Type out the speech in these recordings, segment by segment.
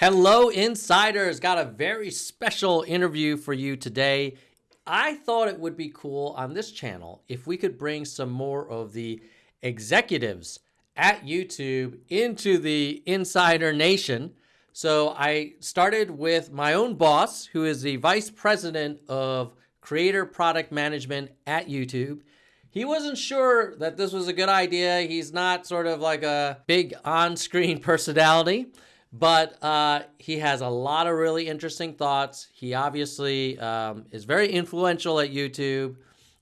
Hello, insiders. Got a very special interview for you today. I thought it would be cool on this channel if we could bring some more of the executives at YouTube into the Insider Nation. So I started with my own boss, who is the vice president of creator product management at YouTube. He wasn't sure that this was a good idea. He's not sort of like a big on screen personality but uh, he has a lot of really interesting thoughts. He obviously um, is very influential at YouTube,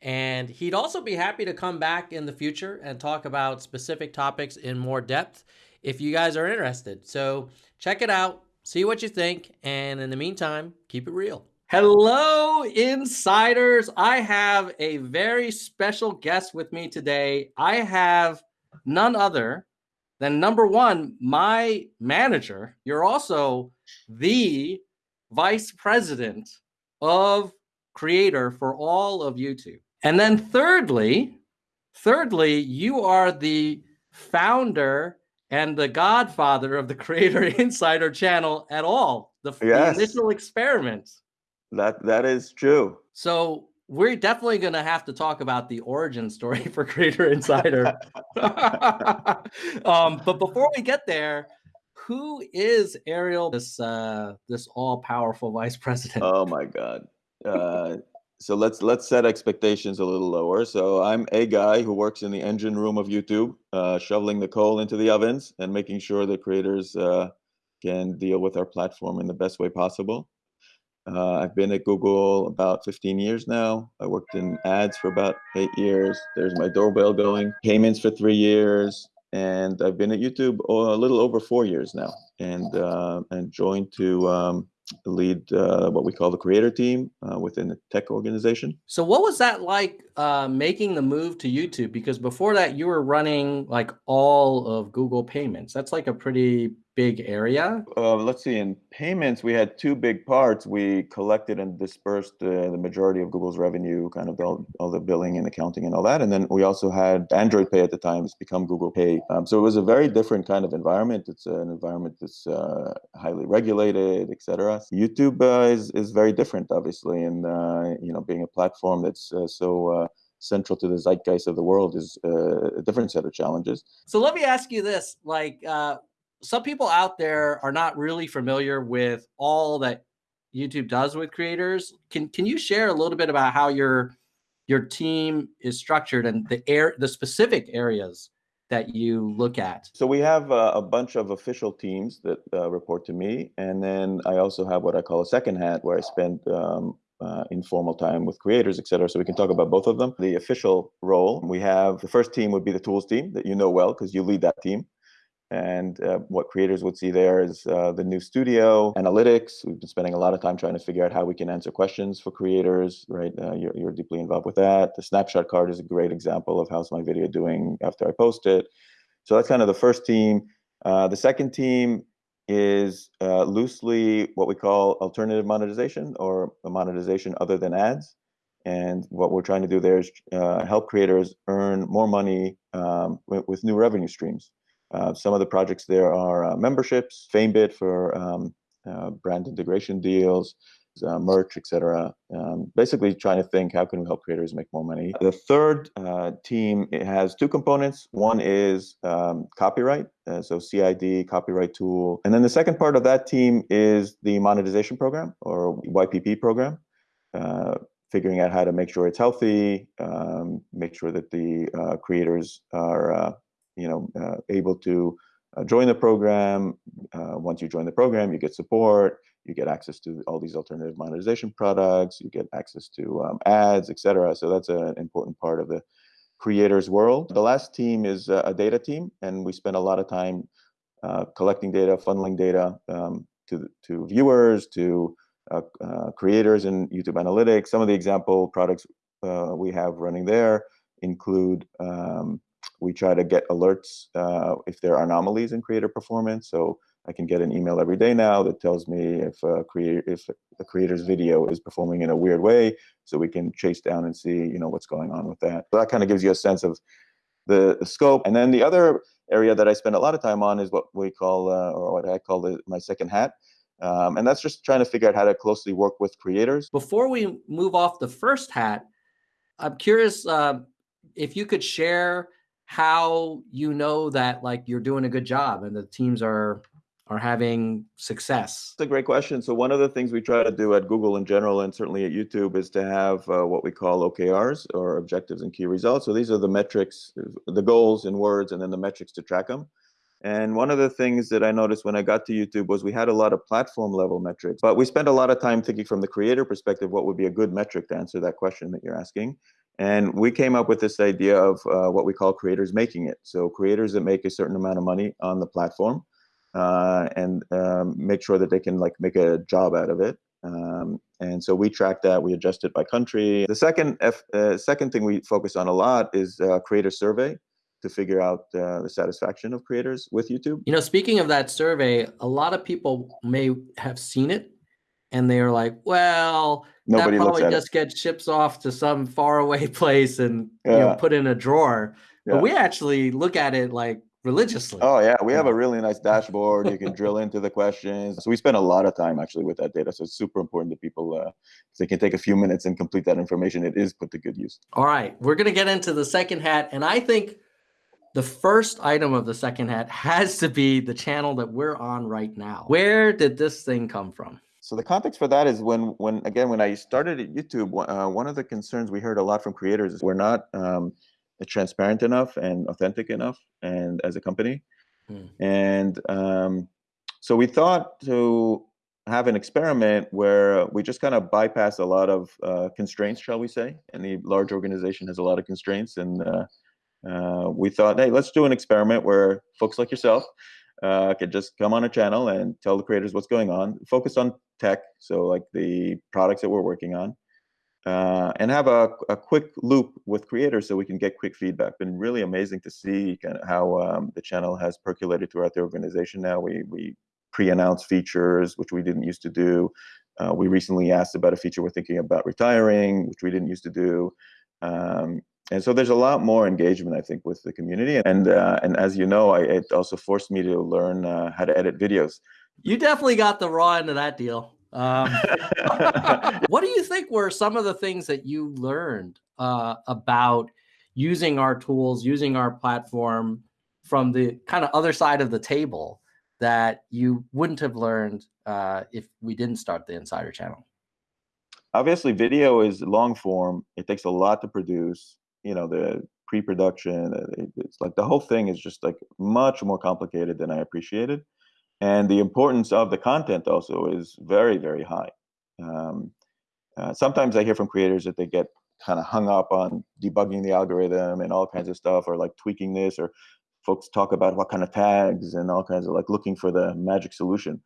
and he'd also be happy to come back in the future and talk about specific topics in more depth if you guys are interested. So check it out, see what you think, and in the meantime, keep it real. Hello, insiders. I have a very special guest with me today. I have none other then number one, my manager, you're also the vice president of creator for all of YouTube. And then thirdly, thirdly, you are the founder and the godfather of the Creator Insider channel at all. The, yes. the initial experiment. That that is true. So we're definitely going to have to talk about the origin story for Creator Insider. um, but before we get there, who is Ariel, this uh, this all powerful vice president? Oh my God! Uh, so let's let's set expectations a little lower. So I'm a guy who works in the engine room of YouTube, uh, shoveling the coal into the ovens and making sure that creators uh, can deal with our platform in the best way possible. Uh, I've been at Google about 15 years now. I worked in ads for about eight years. There's my doorbell going, payments for three years, and I've been at YouTube a little over four years now, and uh, and joined to um, lead uh, what we call the creator team uh, within the tech organization. So, what was that like uh, making the move to YouTube? Because before that, you were running like all of Google Payments. That's like a pretty big area? Uh, let's see. In payments, we had two big parts. We collected and dispersed uh, the majority of Google's revenue, kind of all, all, the billing and accounting and all that. And then we also had Android Pay at the time. It's become Google Pay. Um, so it was a very different kind of environment. It's an environment that's uh, highly regulated, etc. YouTube uh, is is very different, obviously, and uh, you know, being a platform that's uh, so central to the zeitgeist of the world is uh, a different set of challenges. So let me ask you this: like, uh, some people out there are not really familiar with all that YouTube does with creators. Can can you share a little bit about how your your team is structured and the air the specific areas that you look at? So we have uh, a bunch of official teams that uh, report to me, and then I also have what I call a second hat, where I spend um, uh, informal time with creators, et cetera. So we can talk about both of them. The official role, we have the first team would be the tools team that you know well because you lead that team. And uh, what creators would see there is uh, the new studio, analytics. We've been spending a lot of time trying to figure out how we can answer questions for creators, right? Uh, you're, you're, deeply involved with that. The snapshot card is a great example of how's my video doing after I post it. So that's kind of the first team. Uh, the second team is uh, loosely what we call alternative monetization or monetization other than ads. And what we're trying to do there is uh, help creators earn more money um, with, with new revenue streams. Uh, some of the projects there are uh, memberships, FameBit for um, uh, brand integration deals, uh, merch, etc. Um, basically, trying to think how can we help creators make more money. The third uh, team has two components. One is um, copyright, uh, so CID copyright tool, and then the second part of that team is the monetization program or YPP program. figuring out how to make sure it's healthy, um, make sure that the creators are you know, uh, able to uh, join the program. Uh, once you join the program, you get support, you get access to all these alternative monetization products, you get access to um, ads, etc. So that's an important part of the creators world. The last team is a data team, and we spend a lot of time uh, collecting data, funneling data um, to to viewers, to uh, uh, creators in YouTube Analytics. Some of the example products we have running there include um, we try to get alerts uh, if there are anomalies in creator performance. So I can get an email every day now that tells me if a creator if the creator's video is performing in a weird way, so we can chase down and see you know what's going on with that. So that kind of gives you a sense of the, the scope. And then the other area that I spend a lot of time on is what we call, uh, or what I call the, my second hat. Um, and that's just trying to figure out how to closely work with creators. Before we move off the first hat, I'm curious uh, if you could share how you know that like you're doing a good job and the teams are are having success? It's a great question. So one of the things we try to do at Google in general, and certainly at YouTube, is to have uh, what we call OKRs or objectives and key results. So these are the metrics, the goals in words, and then the metrics to track them. And one of the things that I noticed when I got to YouTube was we had a lot of platform level metrics, but we spent a lot of time thinking from the creator perspective what would be a good metric to answer that question that you're asking. And we came up with this idea of uh, what we call creators making it. So creators that make a certain amount of money on the platform uh, and um, make sure that they can like make a job out of it. Um, and so we track that. We adjust it by country. The second F, uh, second thing we focus on a lot is uh, creator survey to figure out uh, the satisfaction of creators with YouTube. You know, speaking of that survey, a lot of people may have seen it and they are like, well, Nobody that probably just it. gets ships off to some faraway place and yeah. you know put in a drawer. Yeah. But we actually look at it like religiously. Oh yeah, we have a really nice dashboard. You can drill into the questions. So we spend a lot of time actually with that data. So it's super important that people uh, they can take a few minutes and complete that information. It is put to good use. All right, we're gonna get into the second hat, and I think the first item of the second hat has to be the channel that we're on right now. Where did this thing come from? So the context for that is when, when again, when I started at YouTube, uh, one of the concerns we heard a lot from creators is we're not um, transparent enough and authentic enough, and as a company, mm. and um, so we thought to have an experiment where we just kind of bypass a lot of uh, constraints, shall we say? Any large organization has a lot of constraints, and uh, uh we thought, hey, let's do an experiment where folks like yourself uh, could just come on a channel and tell the creators what's going on, focus on tech, so like the products that we're working on, uh, and have a, a quick loop with creators so we can get quick feedback. Been really amazing to see kind of how um, the channel has percolated throughout the organization. Now we we pre-announce features which we didn't used to do. Uh, we recently asked about a feature we're thinking about retiring, which we didn't used to do. Um, and so there's a lot more engagement, I think, with the community. And uh, and as you know, I, it also forced me to learn uh, how to edit videos. You definitely got the raw end of that deal. Um, what do you think were some of the things that you learned uh, about using our tools, using our platform from the kind of other side of the table that you wouldn't have learned uh, if we didn't start the Insider channel? Obviously, video is long form. It takes a lot to produce you know the pre-production uh, it's like the whole thing is just like much more complicated than i appreciated. And the importance of the content also is very very high. Um, uh, sometimes i hear from creators that they get kind of hung up on debugging the algorithm and all kinds of stuff or like tweaking this or folks talk about what kind of tags and all kinds of like looking for the magic solution.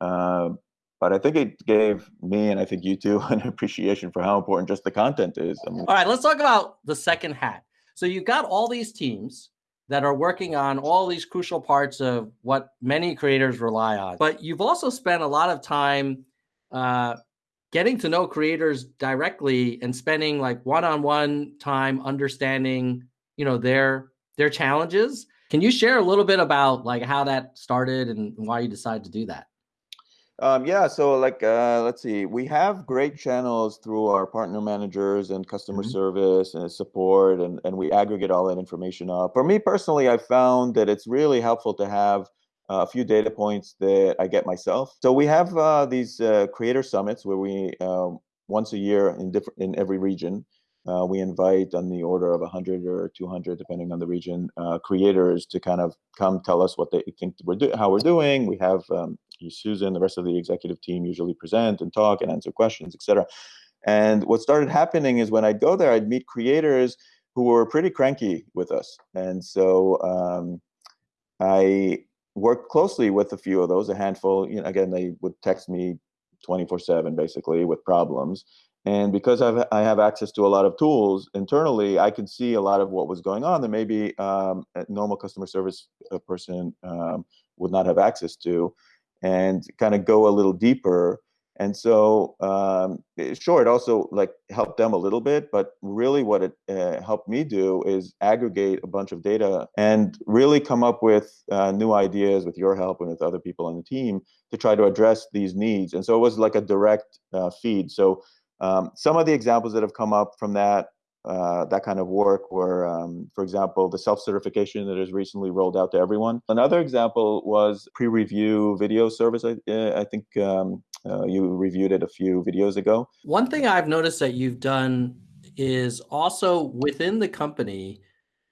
Uh, but I think it gave me and I think you too an appreciation for how important just the content is. I mean, all right, let's talk about the second hat. So you've got all these teams that are working on all these crucial parts of what many creators rely on, but you've also spent a lot of time uh, getting to know creators directly and spending like one-on-one time understanding, you know, their their challenges. Can you share a little bit about like how that started and why you decided to do that? Um, yeah, so like uh, let's see, we have great channels through our partner managers and customer mm-hmm. service and support, and and we aggregate all that information up. For me personally, I found that it's really helpful to have a few data points that I get myself. So we have uh, these uh, creator summits where we um, once a year in different in every region. Uh, we invite on the order of 100 or 200, depending on the region, uh, creators to kind of come tell us what they think we're doing, how we're doing. We have um, Susan, the rest of the executive team usually present and talk and answer questions, etc. And what started happening is when I'd go there, I'd meet creators who were pretty cranky with us. And so um, I worked closely with a few of those, a handful. You know, again, they would text me 24 7 basically with problems. And because I've, I have access to a lot of tools internally, I can see a lot of what was going on that maybe um, a normal customer service uh, person um, would not have access to and kind of go a little deeper And so, um, sure, it also like helped them a little bit, but really what it uh, helped me do is aggregate a bunch of data and really come up with uh, new ideas with your help and with other people on the team to try to address these needs. And so it was like a direct uh, feed. So um, some of the examples that have come up from that uh, that kind of work were, um, for example, the self-certification that is recently rolled out to everyone. Another example was pre-review video service. I, I think um, uh, you reviewed it a few videos ago. One thing I've noticed that you've done is also within the company,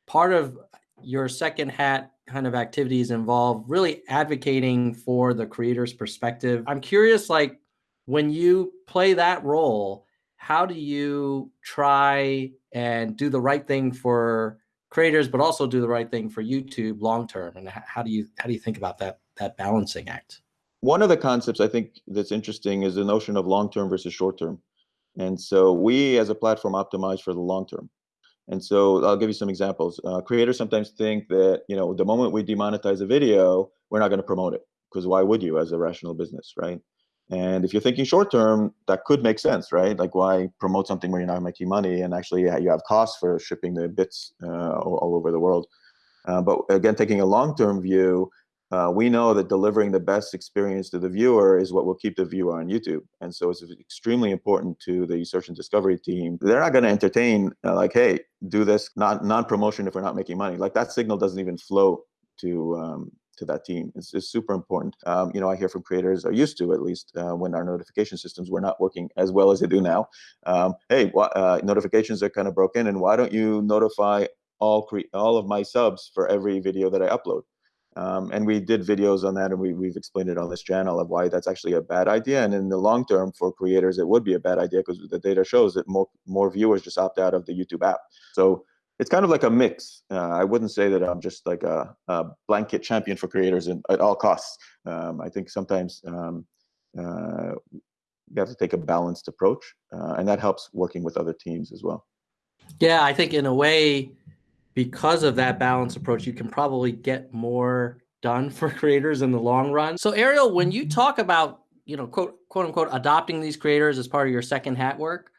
part of your second hat kind of activities involve really advocating for the creator's perspective. I'm curious, like when you play that role, how do you try and do the right thing for creators, but also do the right thing for YouTube long term? And how do you how do you think about that that balancing act? One of the concepts I think that's interesting is the notion of long term versus short term. And so we as a platform optimize for the long term. And so I'll give you some examples. Uh, creators sometimes think that you know the moment we demonetize a video, we're not going to promote it because why would you as a rational business, right? And if you're thinking short term, that could make sense, right? Like, why promote something where you're not making money and actually you have costs for shipping the bits uh, all, over the world? Uh, but again, taking a long term view, uh, we know that delivering the best experience to the viewer is what will keep the viewer on YouTube. And so it's extremely important to the search and discovery team. They're not going to entertain, uh, like, hey, do this not non promotion if we're not making money. Like, that signal doesn't even flow to um, to that team is, is super important. Um, you know, I hear from creators, are used to at least, uh, when our notification systems were not working as well as they do now. Um, hey, uh, notifications are kind of broken, and why don't you notify all all of my subs for every video that I upload? Um, and we did videos on that, and we, we've explained it on this channel of why that's actually a bad idea. And in the long term, for creators, it would be a bad idea because the data shows that more more viewers just opt out of the YouTube app. So it's kind of like a mix. Uh, I wouldn't say that I'm just like a, a blanket champion for creators in, at all costs. Um, I think sometimes um, uh, you have to take a balanced approach, uh, and that helps working with other teams as well. Yeah, I think in a way, because of that balanced approach, you can probably get more done for creators in the long run. So, Ariel, when you talk about you know quote quote unquote adopting these creators as part of your second hat work,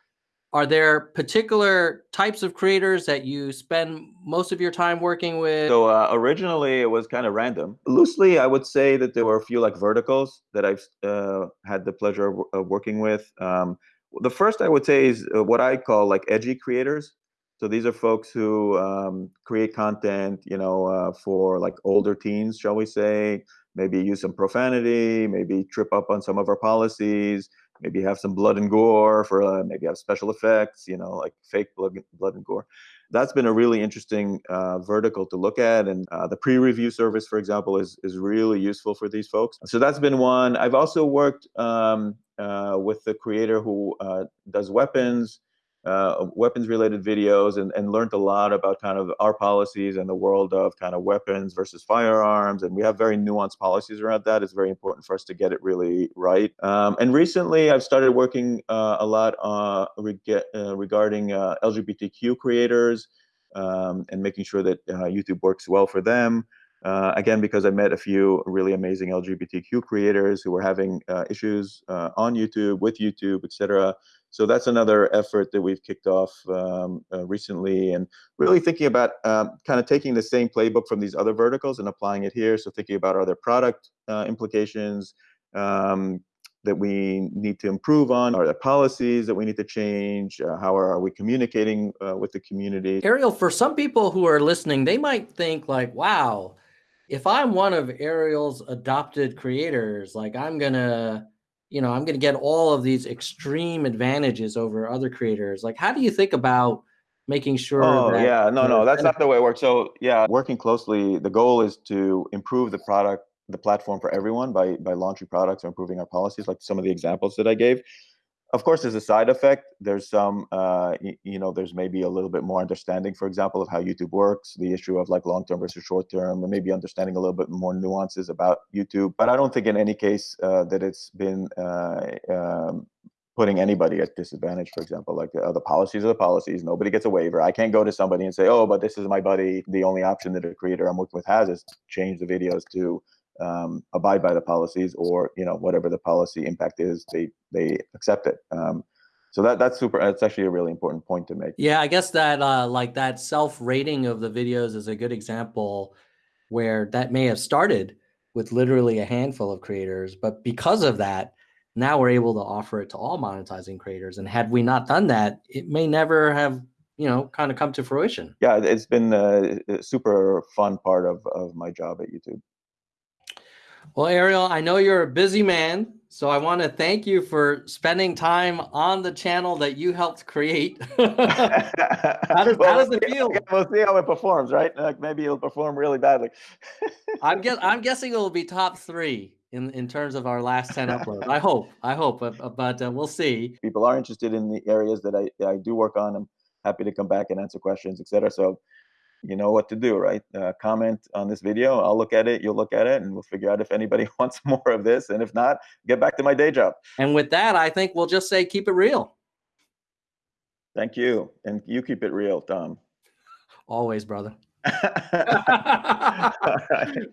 are there particular types of creators that you spend most of your time working with? So uh, originally it was kind of random. Loosely, I would say that there were a few like verticals that I've uh, had the pleasure of, of working with. Um, the first I would say is uh, what I call like edgy creators. So these are folks who um, create content, you know, uh, for like older teens, shall we say, maybe use some profanity, maybe trip up on some of our policies, maybe have some blood and gore for uh, maybe have special effects, you know, like fake blood, blood and gore. That's been a really interesting uh, vertical to look at, and uh, the pre-review service, for example, is is really useful for these folks. So that's been one. I've also worked um, uh, with the creator who uh, does weapons uh, weapons related videos and, and learned a lot about kind of our policies and the world of kind of weapons versus firearms. And we have very nuanced policies around that. It's very important for us to get it really right. Um, and recently, I've started working uh, a lot uh, reg- uh, regarding uh, LGBTQ creators um, and making sure that uh, YouTube works well for them. Uh, again, because I met a few really amazing LGBTQ creators who were having uh, issues uh, on YouTube, with YouTube, etc. So that's another effort that we've kicked off um, uh, recently, and really thinking about um, kind of taking the same playbook from these other verticals and applying it here. So thinking about are there product uh, implications um, that we need to improve on? Are there policies that we need to change? Uh, how are, are, we communicating with the community? Ariel, for some people who are listening, they might think like, "Wow." If I'm one of Ariel's adopted creators, like I'm gonna, you know, I'm gonna get all of these extreme advantages over other creators. Like, how do you think about making sure? Oh yeah, no, no, that's not the way it works. So yeah, working closely, the goal is to improve the product, the platform for everyone by by launching products or improving our policies, like some of the examples that I gave of course there's a side effect. There's some uh, you know there's maybe a little bit more understanding for example of how youtube works the issue of like long term versus short term and maybe understanding a little bit more nuances about youtube. But i don't think in any case uh, that it's been uh, um, putting anybody at disadvantage for example like uh, the policies are the policies. Nobody gets a waiver. I can't go to somebody and say oh but this is my buddy. The only option that a creator i'm working with has is change the videos to um, abide by the policies or you know whatever the policy impact is they they accept it. Um, so that that's super that's actually a really important point to make. Yeah i guess that uh, like that self rating of the videos is a good example where that may have started with literally a handful of creators but because of that now we're able to offer it to all monetizing creators. And had we not done that it may never have you know kind of come to fruition. Yeah it's been a, a super fun part of, of my job at youtube well ariel i know you're a busy man so i want to thank you for spending time on the channel that you helped create. How, does, well, how does it feel? we'll see how it performs right? Like maybe it'll perform really badly. I'm guess i'm guessing it will be top three in in terms of our last 10 uploads. I hope i hope but, but uh, we'll see. People are interested in the areas that i i do work on. I'm happy to come back and answer questions etc so you know what to do right? Uh, comment on this video i'll look at it you'll look at it and we'll figure out if anybody wants more of this and if not get back to my day job. And with that i think we'll just say keep it real. Thank you and you keep it real tom. Always brother